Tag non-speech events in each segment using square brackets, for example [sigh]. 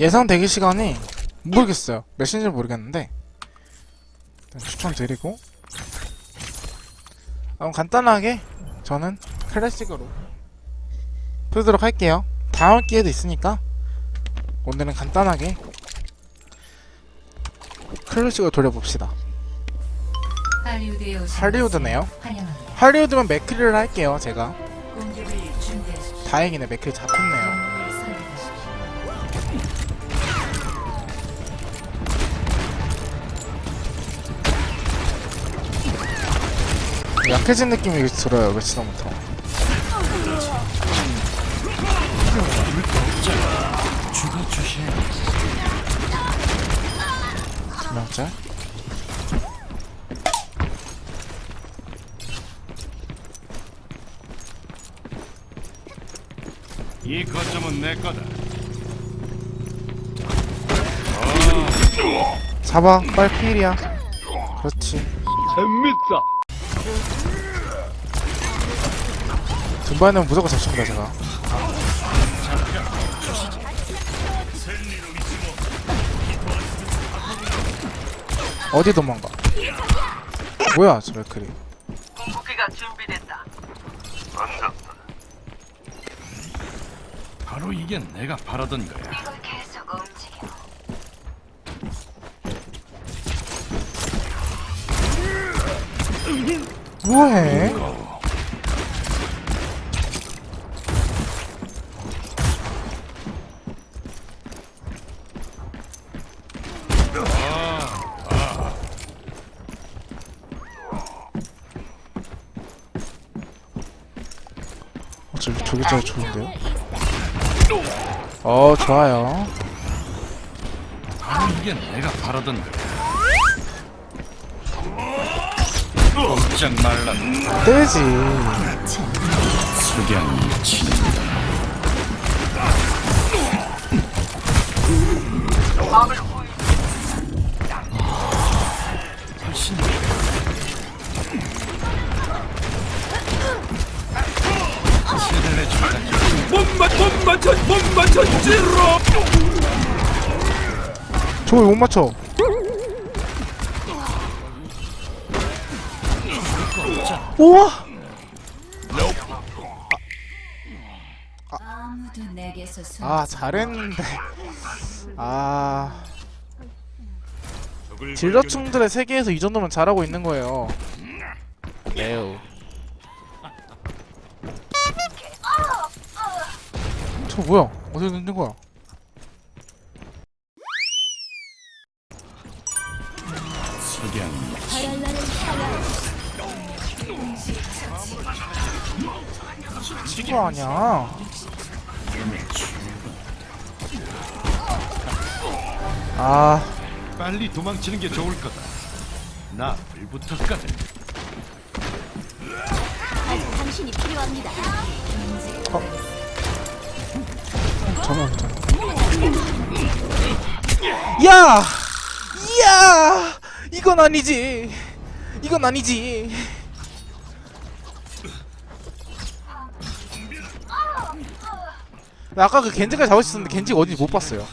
예상 대기 시간이 모르겠어요. 몇시인지 모르겠는데 추천드리고 그럼 간단하게 저는 클래식으로 풀도록 할게요. 다음 기회도 있으니까 오늘은 간단하게 클래식으로 돌려봅시다. 할리우드네요. 환영합니다. 할리우드면 맥크리를 할게요. 제가. 다행이네 맥크리 잡혔네요. 약해진 느낌이 들어요. 며칠부터. 명짤 이 거점은 내 거다. 잡아 빨리 필이야 그렇지 재밌다. 등반은 무조건 잡습니다 제가 어디 도망가 뭐야 저 맥크리 궁극기가 준비됐다. 바로 이게 내가 바라던 거야. 뭐해. 어, 저기 저기 저기 좋은데요? 어 좋아요. 바로 이게 내가 바라던 꼼짝 말라. 떼지 석양이 친다. 훨씬 세대를 주다. 저거 못 맞춰 우와. 아 잘했는데. 아. 딜러충들의 세계에서 이 정도면 잘하고 있는 거예요. 매우. 저 뭐야? 어디 있는 거야 친구 아니야 아 빨리 도망치는 게 좋을 거다. 나 불부터거든. 당신이 필요합니다. 전화 전화 야! 야! 이건 아니지 이건 아니지 아까 그 겐지까지 잡을 수 있었는데 겐지가 어딘지 못 봤어요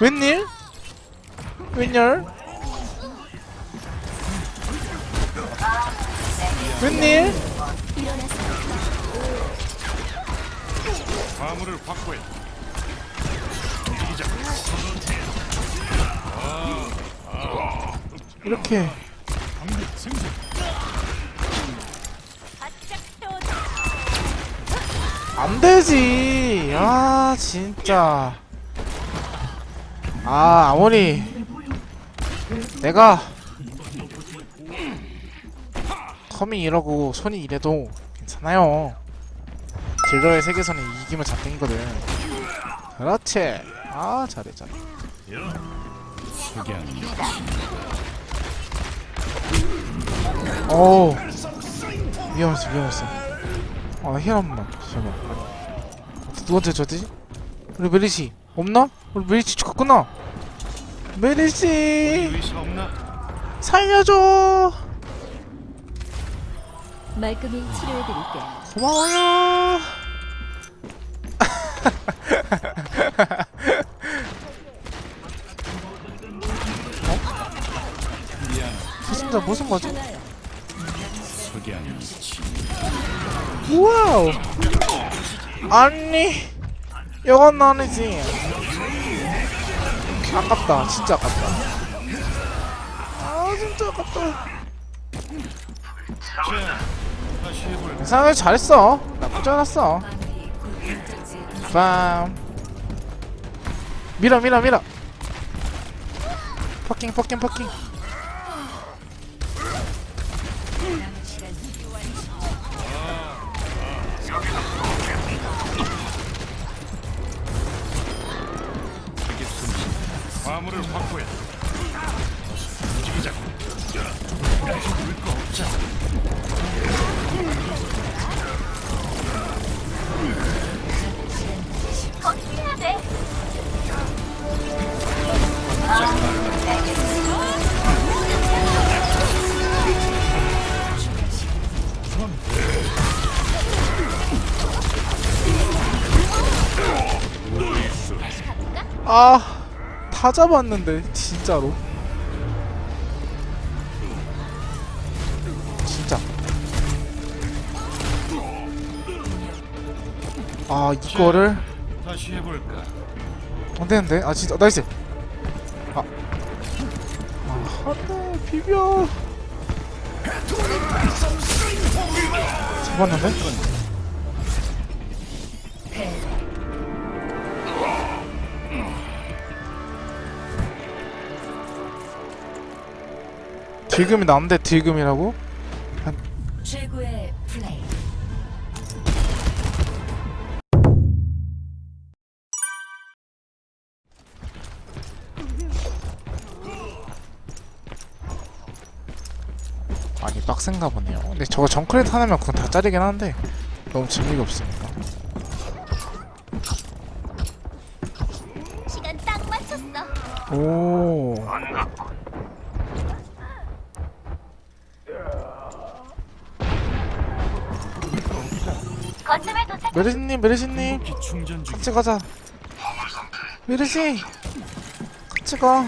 웬일? 웬열? 웬일? 화물을 확보해. 이렇게 안 되지. 아, 진짜. 아, 아무리 내가 텀이 이러고 손이 이래도 괜찮아요. 딜러의 세계선에 이기면 잡힌거든. 그렇지. 아, 잘해, 잘해. 어우. 위험했어, 위험했어. 아 희한만 잠깐 누구한테 줬지? 우리 메리시 없나? 우리 메리시 죽었구나 메리시 살려줘 말끔히 치료해드릴게. 고마워요 [laughs] 어? 무슨 무슨 거지? 와우. 아니 이건 아니지. 아깝다. 진짜 아깝다. 아 진짜 아깝다? 생각해 잘했어. 나쁘지 않았어. 빰. 밀어 밀어 밀어. 퍼킹 퍼킹 퍼킹 화물을 확보해. 움직이자고. 물거 없잖아. 아, 다 잡았는데 진짜로. 진짜. 아, 이거를 다시 해볼까? 안 되는데. 아, 진짜 nice. 아. 아, 안돼. 비벼. 잡았는데? 딜금이 나는데 딜금이라고? 최고의 플레이. 아니 빡센가 보네요 근데 저거 정크레이트 하나면 그건 다 짜리긴 한데 너무 재미가 없으니까 시간 딱 맞췄어. 오 메르시님 메르시님. 기 충전 중. 같이 가자. 메르시 같이 가